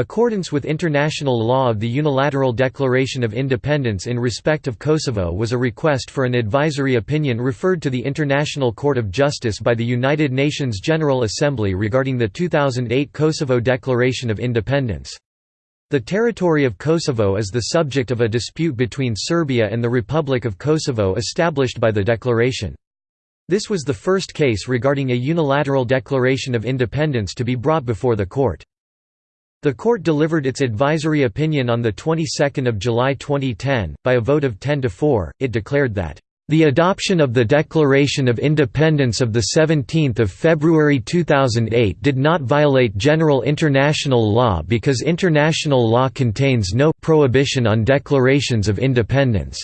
Accordance with international law of the unilateral declaration of independence in respect of Kosovo was a request for an advisory opinion referred to the International Court of Justice by the United Nations General Assembly regarding the 2008 Kosovo Declaration of Independence. The territory of Kosovo is the subject of a dispute between Serbia and the Republic of Kosovo established by the declaration. This was the first case regarding a unilateral declaration of independence to be brought before the court. The court delivered its advisory opinion on the 22nd of July 2010 by a vote of 10 to 4. It declared that the adoption of the Declaration of Independence of 17 February 2008 did not violate general international law because international law contains no prohibition on declarations of independence.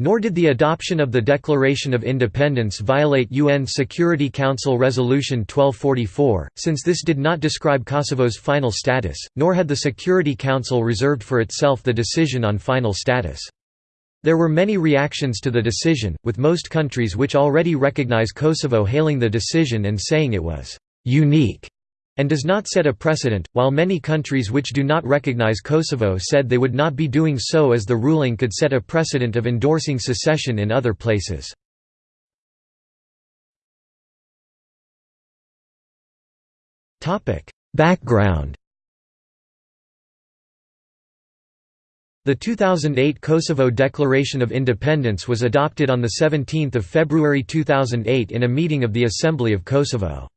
Nor did the adoption of the Declaration of Independence violate UN Security Council Resolution 1244, since this did not describe Kosovo's final status, nor had the Security Council reserved for itself the decision on final status. There were many reactions to the decision, with most countries which already recognize Kosovo hailing the decision and saying it was «unique» and does not set a precedent, while many countries which do not recognize Kosovo said they would not be doing so as the ruling could set a precedent of endorsing secession in other places. Background The 2008 Kosovo Declaration of Independence was adopted on 17 February 2008 in a meeting of the Assembly of Kosovo.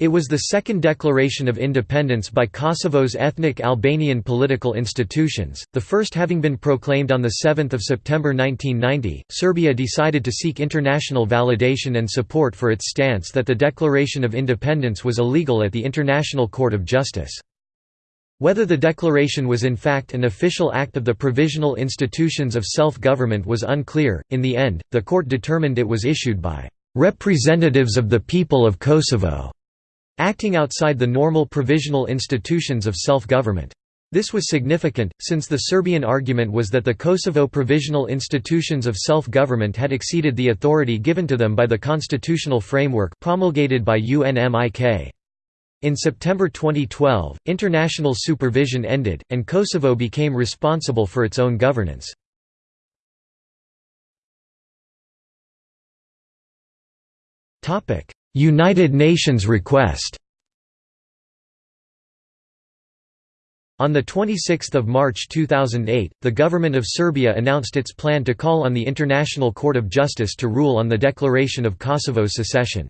It was the second declaration of independence by Kosovo's ethnic Albanian political institutions, the first having been proclaimed on 7 September 1990. Serbia decided to seek international validation and support for its stance that the Declaration of Independence was illegal at the International Court of Justice. Whether the declaration was in fact an official act of the Provisional Institutions of Self-Government was unclear. In the end, the court determined it was issued by representatives of the people of Kosovo, acting outside the normal provisional institutions of self-government. This was significant, since the Serbian argument was that the Kosovo provisional institutions of self-government had exceeded the authority given to them by the constitutional framework promulgated by UNMIK. In September 2012, international supervision ended, and Kosovo became responsible for its own governance. United Nations request On 26 March 2008, the government of Serbia announced its plan to call on the International Court of Justice to rule on the declaration of Kosovo's secession.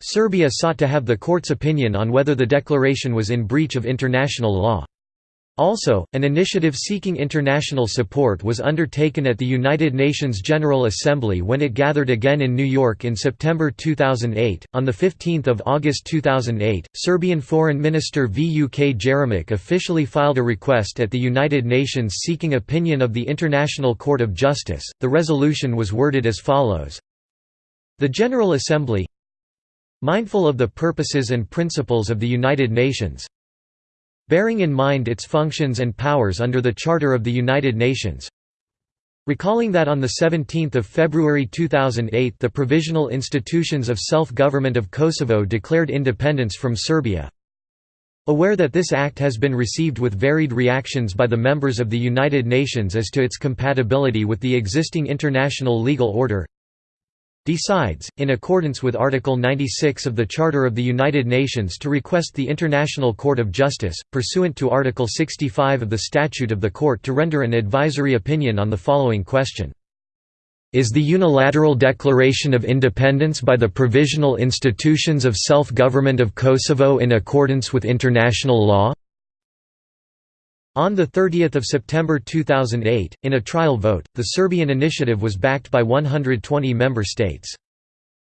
Serbia sought to have the court's opinion on whether the declaration was in breach of international law. Also, an initiative seeking international support was undertaken at the United Nations General Assembly when it gathered again in New York in September 2008. On the 15th of August 2008, Serbian Foreign Minister Vuk Jeremic officially filed a request at the United Nations seeking opinion of the International Court of Justice. The resolution was worded as follows: The General Assembly Mindful of the purposes and principles of the United Nations Bearing in mind its functions and powers under the Charter of the United Nations. Recalling that on 17 February 2008 the Provisional Institutions of Self-Government of Kosovo declared independence from Serbia. Aware that this act has been received with varied reactions by the members of the United Nations as to its compatibility with the existing international legal order decides, in accordance with Article 96 of the Charter of the United Nations to request the International Court of Justice, pursuant to Article 65 of the Statute of the Court to render an advisory opinion on the following question. Is the unilateral declaration of independence by the Provisional Institutions of Self-Government of Kosovo in accordance with international law? On 30 September 2008, in a trial vote, the Serbian initiative was backed by 120 member states.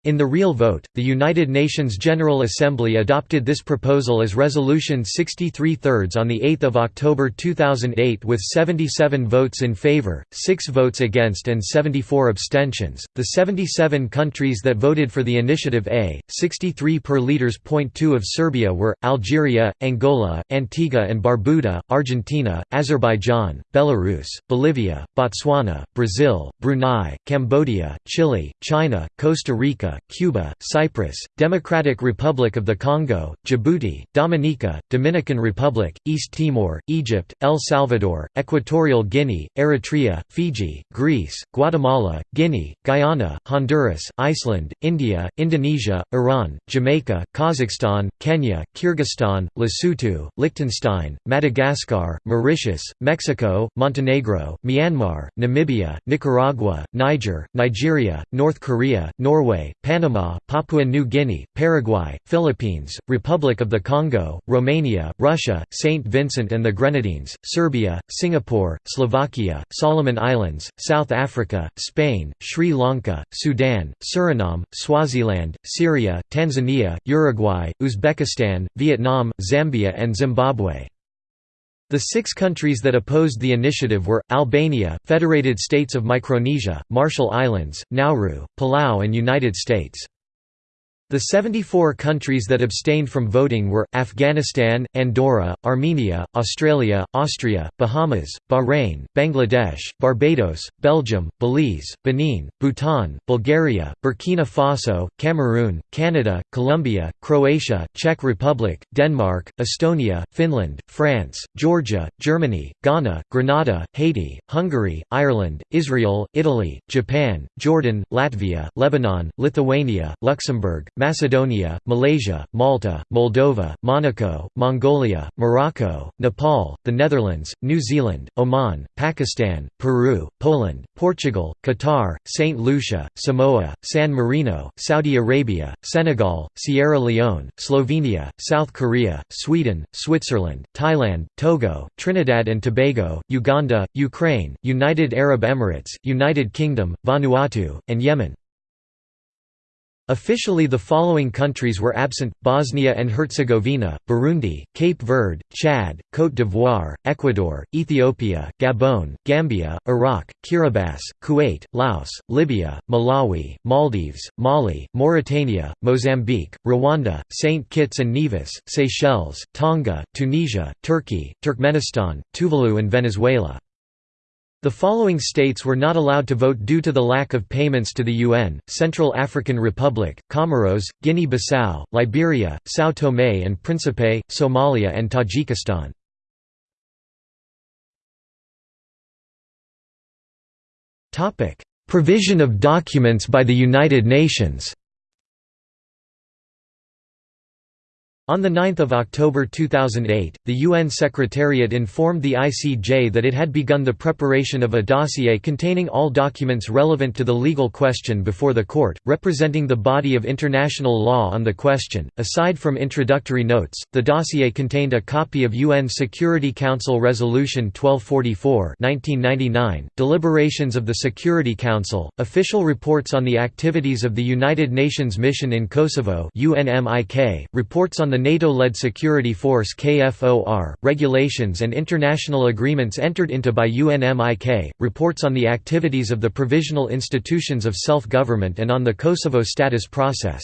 In the real vote, the United Nations General Assembly adopted this proposal as Resolution 63 thirds on 8 October 2008 with 77 votes in favour, 6 votes against and 74 abstentions. The 77 countries that voted for the initiative A, 63 per. Point 2 of Serbia were, Algeria, Angola, Antigua and Barbuda, Argentina, Azerbaijan, Belarus, Bolivia, Botswana, Brazil, Brunei, Cambodia, Chile, China, Costa Rica, Africa, Cuba, Cyprus, Democratic Republic of the Congo, Djibouti, Dominica, Dominican Republic, East Timor, Egypt, El Salvador, Equatorial Guinea, Eritrea, Fiji, Greece, Guatemala, Guinea, Guyana, Honduras, Iceland, India, Indonesia, Iran, Jamaica, Kazakhstan, Kenya, Kyrgyzstan, Lesotho, Liechtenstein, Madagascar, Mauritius, Mexico, Montenegro, Myanmar, Namibia, Nicaragua, Niger, Nigeria, North Korea, Norway, Panama, Papua New Guinea, Paraguay, Philippines, Republic of the Congo, Romania, Russia, St. Vincent and the Grenadines, Serbia, Singapore, Slovakia, Solomon Islands, South Africa, Spain, Sri Lanka, Sudan, Suriname, Swaziland, Syria, Tanzania, Uruguay, Uzbekistan, Vietnam, Zambia and Zimbabwe. The six countries that opposed the initiative were, Albania, Federated States of Micronesia, Marshall Islands, Nauru, Palau and United States. The 74 countries that abstained from voting were, Afghanistan, Andorra, Armenia, Australia, Austria, Bahamas, Bahrain, Bangladesh, Barbados, Belgium, Belize, Benin, Bhutan, Bulgaria, Burkina Faso, Cameroon, Canada, Colombia, Croatia, Czech Republic, Denmark, Estonia, Finland, France, Georgia, Germany, Ghana, Grenada, Haiti, Hungary, Ireland, Israel, Italy, Japan, Jordan, Latvia, Lebanon, Lithuania, Luxembourg, Macedonia, Malaysia, Malta, Moldova, Monaco, Mongolia, Morocco, Nepal, the Netherlands, New Zealand, Oman, Pakistan, Peru, Poland, Portugal, Qatar, St. Lucia, Samoa, San Marino, Saudi Arabia, Senegal, Sierra Leone, Slovenia, South Korea, Sweden, Switzerland, Thailand, Togo, Trinidad and Tobago, Uganda, Ukraine, United Arab Emirates, United Kingdom, Vanuatu, and Yemen. Officially the following countries were absent, Bosnia and Herzegovina, Burundi, Cape Verde, Chad, Côte d'Ivoire, Ecuador, Ethiopia, Gabon, Gambia, Iraq, Kiribati, Kuwait, Laos, Libya, Malawi, Maldives, Mali, Mauritania, Mozambique, Rwanda, St. Kitts and Nevis, Seychelles, Tonga, Tunisia, Turkey, Turkmenistan, Tuvalu and Venezuela. The following states were not allowed to vote due to the lack of payments to the UN, Central African Republic, Comoros, Guinea-Bissau, Liberia, São Tomé and Príncipe, Somalia and Tajikistan. Provision of documents by the United Nations On 9 October 2008, the UN Secretariat informed the ICJ that it had begun the preparation of a dossier containing all documents relevant to the legal question before the court, representing the body of international law on the question. Aside from introductory notes, the dossier contained a copy of UN Security Council Resolution 1244 1999, deliberations of the Security Council, official reports on the activities of the United Nations Mission in Kosovo UNMIK, reports on the the NATO-led security force KFOR, regulations and international agreements entered into by UNMIK, reports on the activities of the provisional institutions of self-government and on the Kosovo status process.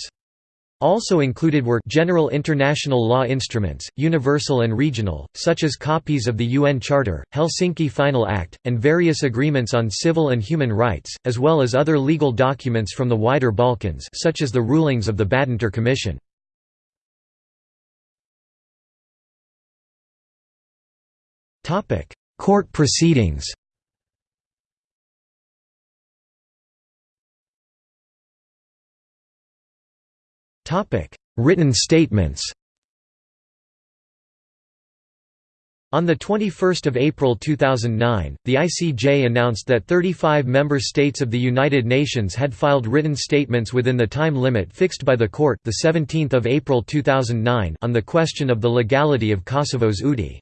Also included were general international law instruments, universal and regional, such as copies of the UN Charter, Helsinki Final Act, and various agreements on civil and human rights, as well as other legal documents from the wider Balkans such as the rulings of the Badinter Commission. Court proceedings. Topic: Written statements. On 21 April 2009, the ICJ announced that 35 member states of the United Nations had filed written statements within the time limit fixed by the court the 17th of April 2009 on the question of the legality of Kosovo's UDI.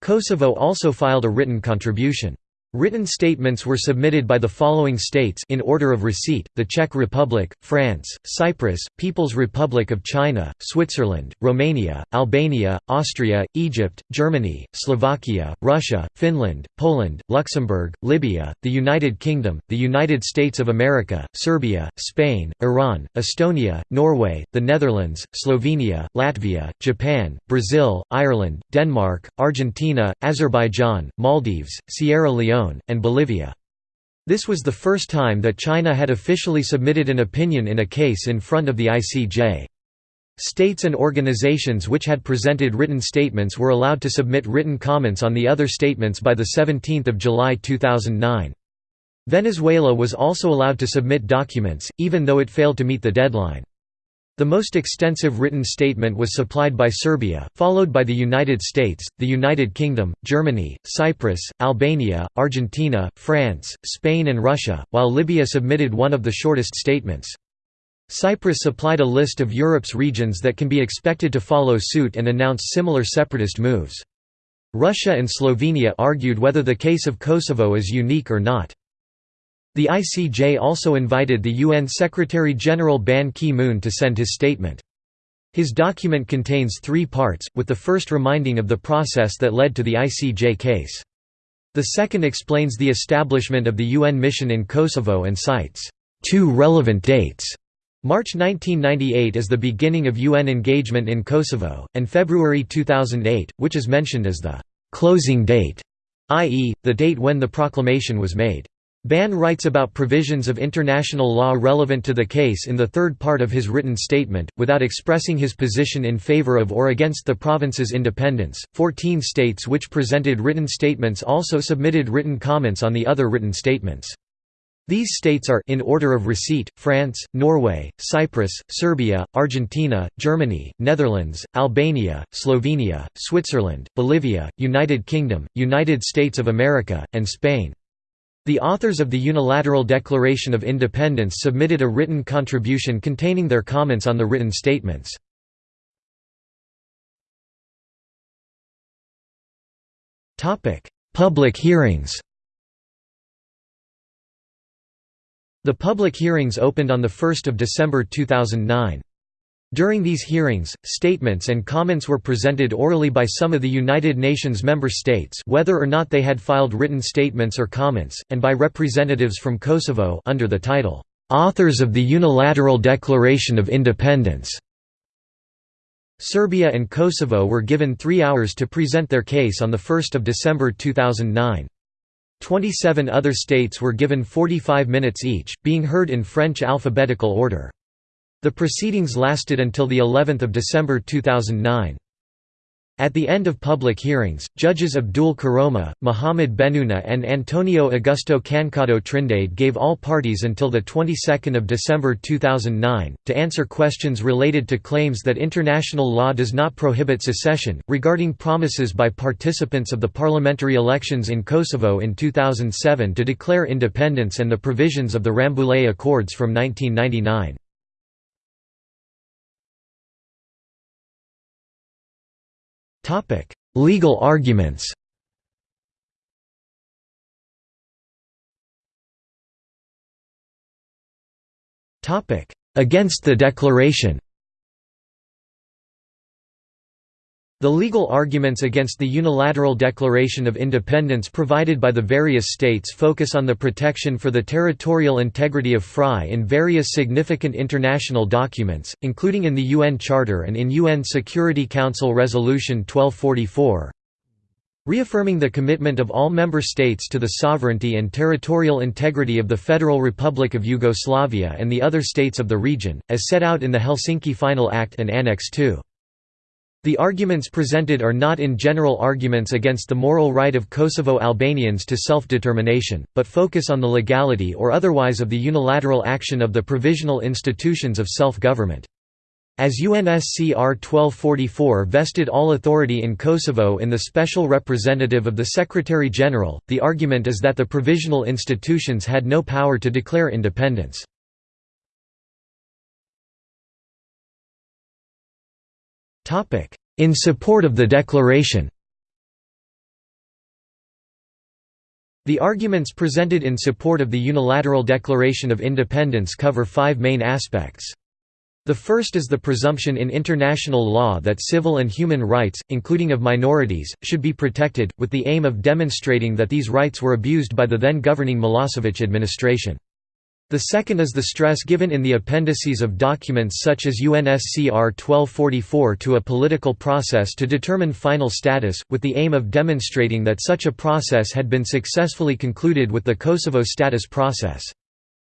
Kosovo also filed a written contribution. Written statements were submitted by the following states in order of receipt, the Czech Republic, France, Cyprus, People's Republic of China, Switzerland, Romania, Albania, Austria, Egypt, Germany, Slovakia, Russia, Finland, Poland, Luxembourg, Libya, the United Kingdom, the United States of America, Serbia, Spain, Iran, Estonia, Norway, the Netherlands, Slovenia, Latvia, Japan, Brazil, Ireland, Denmark, Argentina, Azerbaijan, Maldives, Sierra Leone, and Bolivia. This was the first time that China had officially submitted an opinion in a case in front of the ICJ. States and organizations which had presented written statements were allowed to submit written comments on the other statements by 17 July 2009. Venezuela was also allowed to submit documents, even though it failed to meet the deadline. The most extensive written statement was supplied by Serbia, followed by the United States, the United Kingdom, Germany, Cyprus, Albania, Argentina, France, Spain and Russia, while Libya submitted one of the shortest statements. Cyprus supplied a list of Europe's regions that can be expected to follow suit and announce similar separatist moves. Russia and Slovenia argued whether the case of Kosovo is unique or not. The ICJ also invited the UN Secretary-General Ban Ki-moon to send his statement. His document contains three parts, with the first reminding of the process that led to the ICJ case. The second explains the establishment of the UN mission in Kosovo and cites two relevant dates. March 1998 as the beginning of UN engagement in Kosovo, and February 2008, which is mentioned as the «closing date», i.e., the date when the proclamation was made. Ban writes about provisions of international law relevant to the case in the third part of his written statement, without expressing his position in favor of or against the province's independence. Fourteen states which presented written statements also submitted written comments on the other written statements. These states are in order of receipt, France, Norway, Cyprus, Serbia, Argentina, Germany, Netherlands, Albania, Slovenia, Switzerland, Bolivia, United Kingdom, United States of America, and Spain. The authors of the Unilateral Declaration of Independence submitted a written contribution containing their comments on the written statements. Public hearings The public hearings opened on 1 December 2009. During these hearings, statements and comments were presented orally by some of the United Nations member states whether or not they had filed written statements or comments, and by representatives from Kosovo under the title, "'Authors of the Unilateral Declaration of Independence". Serbia and Kosovo were given three hours to present their case on 1 December 2009. Twenty-seven other states were given 45 minutes each, being heard in French alphabetical order. The proceedings lasted until the 11th of December 2009. At the end of public hearings, judges Abdul Koroma, Mohamed Bennouna and Antonio Augusto Cancado Trindade gave all parties until the 22nd of December 2009 to answer questions related to claims that international law does not prohibit secession, regarding promises by participants of the parliamentary elections in Kosovo in 2007 to declare independence and the provisions of the Rambouillet Accords from 1999. Legal arguments. Topic: Against the declaration The legal arguments against the unilateral Declaration of Independence provided by the various states focus on the protection for the territorial integrity of FRY in various significant international documents, including in the UN Charter and in UN Security Council Resolution 1244, reaffirming the commitment of all member states to the sovereignty and territorial integrity of the Federal Republic of Yugoslavia and the other states of the region, as set out in the Helsinki Final Act and Annex II. The arguments presented are not in general arguments against the moral right of Kosovo Albanians to self-determination, but focus on the legality or otherwise of the unilateral action of the provisional institutions of self-government. As UNSCR 1244 vested all authority in Kosovo in the special representative of the Secretary-General, the argument is that the provisional institutions had no power to declare independence. In support of the declaration The arguments presented in support of the Unilateral Declaration of Independence cover five main aspects. The first is the presumption in international law that civil and human rights, including of minorities, should be protected, with the aim of demonstrating that these rights were abused by the then governing Milosevic administration. The second is the stress given in the appendices of documents such as UNSCR 1244 to a political process to determine final status, with the aim of demonstrating that such a process had been successfully concluded with the Kosovo status process.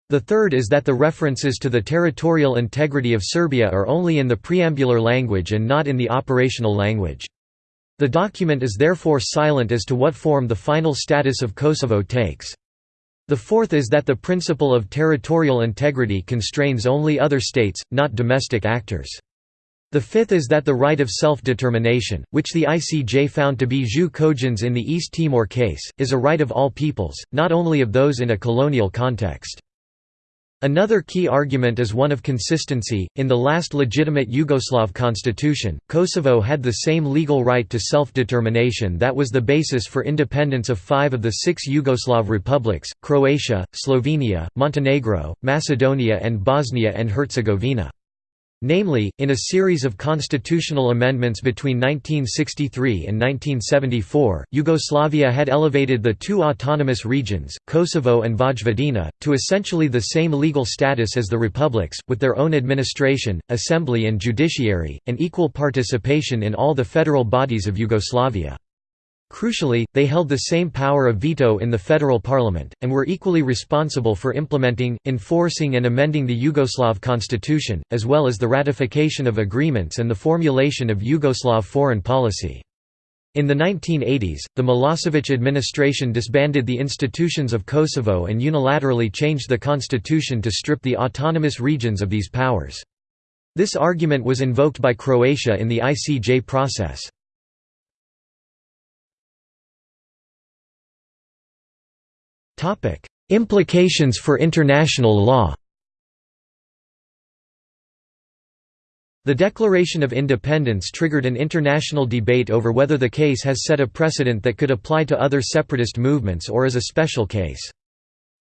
The third is that the references to the territorial integrity of Serbia are only in the preambular language and not in the operational language. The document is therefore silent as to what form the final status of Kosovo takes. The fourth is that the principle of territorial integrity constrains only other states, not domestic actors. The fifth is that the right of self-determination, which the ICJ found to be jus cogens in the East Timor case, is a right of all peoples, not only of those in a colonial context. Another key argument is one of consistency. In the last legitimate Yugoslav constitution, Kosovo had the same legal right to self determination that was the basis for independence of five of the six Yugoslav republics Croatia, Slovenia, Montenegro, Macedonia, and Bosnia and Herzegovina. Namely, in a series of constitutional amendments between 1963 and 1974, Yugoslavia had elevated the two autonomous regions, Kosovo and Vojvodina, to essentially the same legal status as the republics, with their own administration, assembly and judiciary, and equal participation in all the federal bodies of Yugoslavia. Crucially, they held the same power of veto in the federal parliament, and were equally responsible for implementing, enforcing and amending the Yugoslav constitution, as well as the ratification of agreements and the formulation of Yugoslav foreign policy. In the 1980s, the Milosevic administration disbanded the institutions of Kosovo and unilaterally changed the constitution to strip the autonomous regions of these powers. This argument was invoked by Croatia in the ICJ process. Implications for international law The Declaration of Independence triggered an international debate over whether the case has set a precedent that could apply to other separatist movements or is a special case.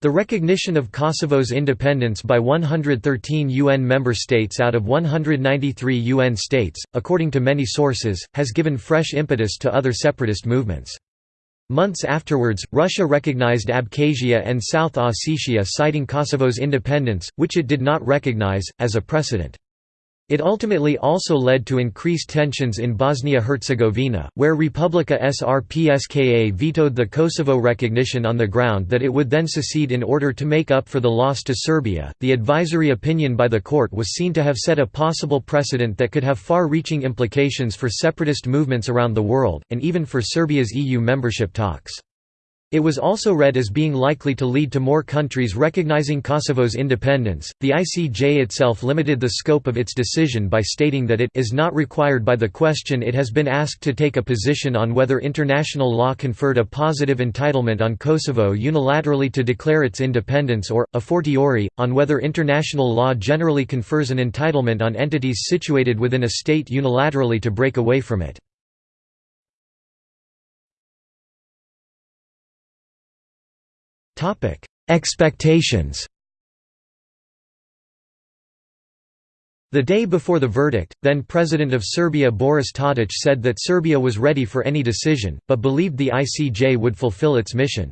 The recognition of Kosovo's independence by 113 UN member states out of 193 UN states, according to many sources, has given fresh impetus to other separatist movements. Months afterwards, Russia recognized Abkhazia and South Ossetia citing Kosovo's independence, which it did not recognize, as a precedent. It ultimately also led to increased tensions in Bosnia-Herzegovina, where Republika Srpska vetoed the Kosovo recognition on the ground that it would then secede in order to make up for the loss to Serbia. The advisory opinion by the court was seen to have set a possible precedent that could have far-reaching implications for separatist movements around the world, and even for Serbia's EU membership talks. It was also read as being likely to lead to more countries recognizing Kosovo's independence. The ICJ itself limited the scope of its decision by stating that it is not required by the question it has been asked to take a position on whether international law conferred a positive entitlement on Kosovo unilaterally to declare its independence or, a fortiori, on whether international law generally confers an entitlement on entities situated within a state unilaterally to break away from it. Expectations The day before the verdict, then President of Serbia Boris Tadic said that Serbia was ready for any decision, but believed the ICJ would fulfill its mission.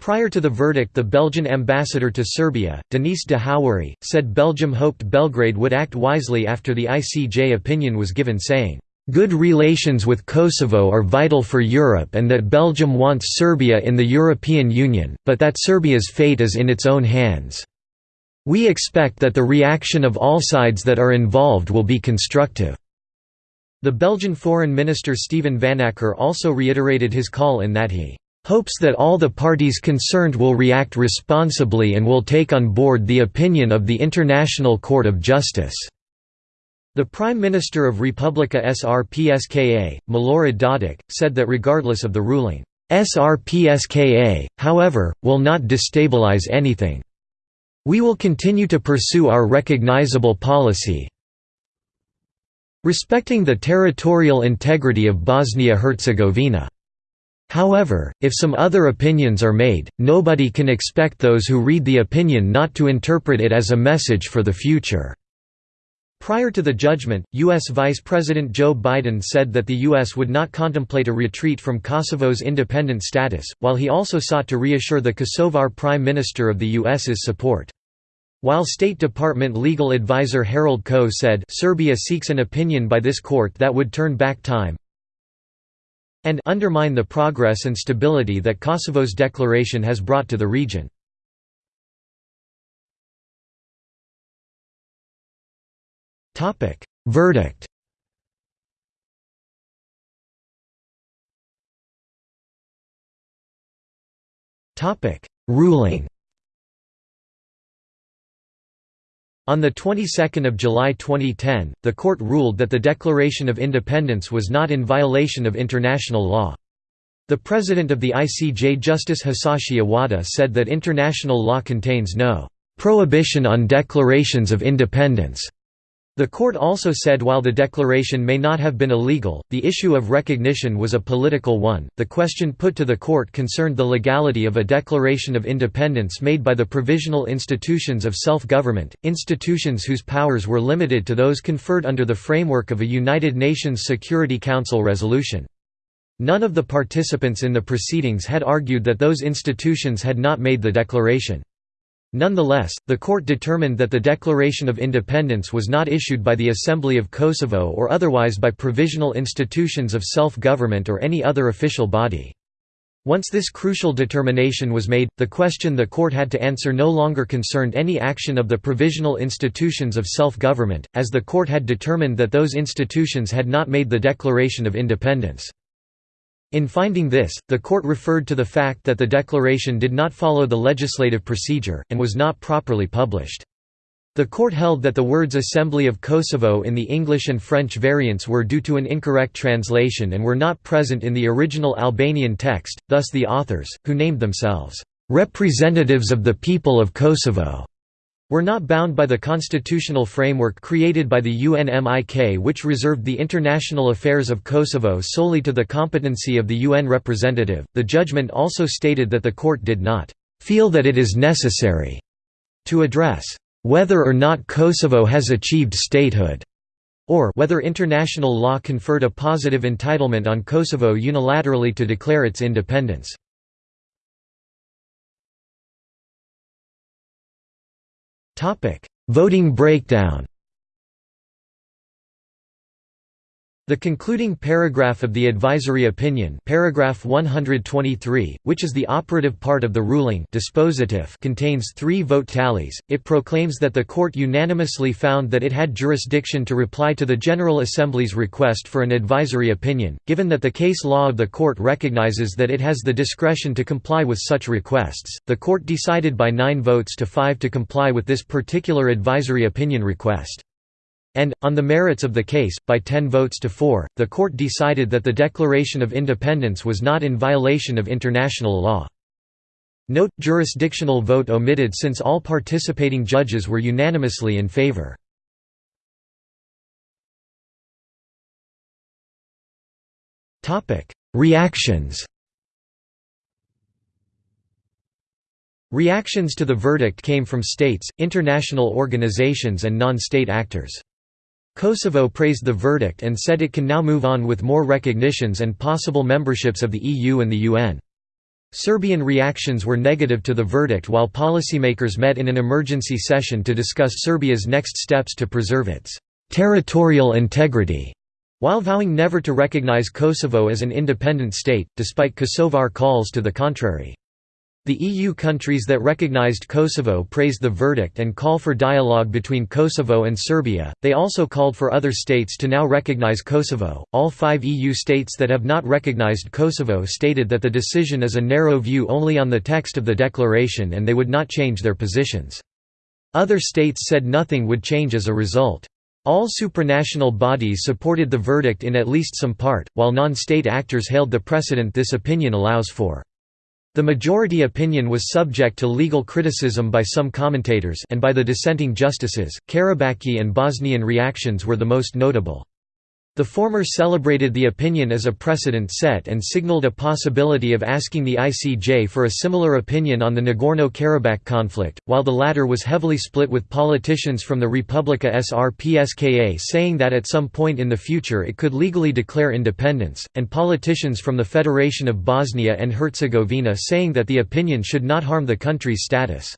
Prior to the verdict the Belgian ambassador to Serbia, Denise de Houwerie, said Belgium hoped Belgrade would act wisely after the ICJ opinion was given saying, Good relations with Kosovo are vital for Europe and that Belgium wants Serbia in the European Union, but that Serbia's fate is in its own hands. We expect that the reaction of all sides that are involved will be constructive." The Belgian Foreign Minister Steven Vanackere also reiterated his call in that he hopes that all the parties concerned will react responsibly and will take on board the opinion of the International Court of Justice." The Prime Minister of Republika Srpska, Milorad Dodik, said that regardless of the ruling, SRPSKA, however, will not destabilize anything. We will continue to pursue our recognizable policy respecting the territorial integrity of Bosnia-Herzegovina. However, if some other opinions are made, nobody can expect those who read the opinion not to interpret it as a message for the future. Prior to the judgment, U.S. Vice President Joe Biden said that the U.S. would not contemplate a retreat from Kosovo's independent status, while he also sought to reassure the Kosovar Prime Minister of the U.S.'s support. While State Department legal advisor Harold Koh said Serbia seeks an opinion by this court that would turn back time and undermine the progress and stability that Kosovo's declaration has brought to the region. Verdict. Topic: Ruling. On the 22nd of July 2010, the court ruled that the Declaration of Independence was not in violation of international law. The president of the ICJ Justice Hisashi Owada said that international law contains no prohibition on declarations of independence the court also said while the declaration may not have been illegal, the issue of recognition was a political one. The question put to the court concerned the legality of a declaration of independence made by the provisional institutions of self government, institutions whose powers were limited to those conferred under the framework of a United Nations Security Council resolution. None of the participants in the proceedings had argued that those institutions had not made the declaration. Nonetheless, the court determined that the Declaration of Independence was not issued by the Assembly of Kosovo or otherwise by provisional institutions of self-government or any other official body. Once this crucial determination was made, the question the court had to answer no longer concerned any action of the provisional institutions of self-government, as the court had determined that those institutions had not made the Declaration of Independence. In finding this, the court referred to the fact that the declaration did not follow the legislative procedure, and was not properly published. The court held that the words Assembly of Kosovo in the English and French variants were due to an incorrect translation and were not present in the original Albanian text, thus the authors, who named themselves, "...representatives of the people of Kosovo", were not bound by the constitutional framework created by the UNMIK which reserved the international affairs of Kosovo solely to the competency of the UN representative. The judgment also stated that the court did not feel that it is necessary to address whether or not Kosovo has achieved statehood or whether international law conferred a positive entitlement on Kosovo unilaterally to declare its independence. Topic: Voting breakdown. The concluding paragraph of the advisory opinion paragraph 123, which is the operative part of the ruling dispositive contains three vote tallies. It proclaims that the court unanimously found that it had jurisdiction to reply to the General Assembly's request for an advisory opinion, given that the case law of the court recognizes that it has the discretion to comply with such requests. The court decided by 9 votes to 5 to comply with this particular advisory opinion request. And, on the merits of the case, by 10 votes to 4, the court decided that the Declaration of Independence was not in violation of international law. Note, jurisdictional vote omitted since all participating judges were unanimously in favor. Reactions Reactions to the verdict came from states, international organizations and non-state actors. Kosovo praised the verdict and said it can now move on with more recognitions and possible memberships of the EU and the UN. Serbian reactions were negative to the verdict while policymakers met in an emergency session to discuss Serbia's next steps to preserve its territorial integrity, while vowing never to recognize Kosovo as an independent state, despite Kosovar calls to the contrary. The EU countries that recognized Kosovo praised the verdict and call for dialogue between Kosovo and Serbia. They also called for other states to now recognize Kosovo. All five EU states that have not recognized Kosovo stated that the decision is a narrow view only on the text of the declaration and they would not change their positions. Other states said nothing would change as a result. All supranational bodies supported the verdict in at least some part, while non-state actors hailed the precedent this opinion allows for. The majority opinion was subject to legal criticism by some commentators and by the dissenting justices. Karabakhi and Bosnian reactions were the most notable. The former celebrated the opinion as a precedent set and signaled a possibility of asking the ICJ for a similar opinion on the Nagorno-Karabakh conflict, while the latter was heavily split with politicians from the Republika Srpska saying that at some point in the future it could legally declare independence, and politicians from the Federation of Bosnia and Herzegovina saying that the opinion should not harm the country's status.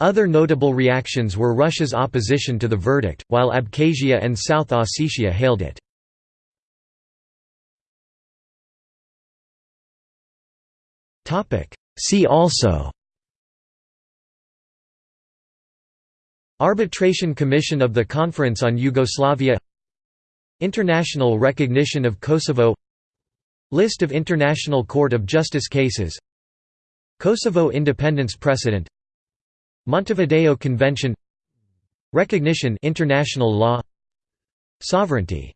Other notable reactions were Russia's opposition to the verdict, while Abkhazia and South Ossetia hailed it. See also. Arbitration Commission of the Conference on Yugoslavia. International recognition of Kosovo. List of International Court of Justice cases. Kosovo independence precedent. Montevideo Convention. Recognition international law. Sovereignty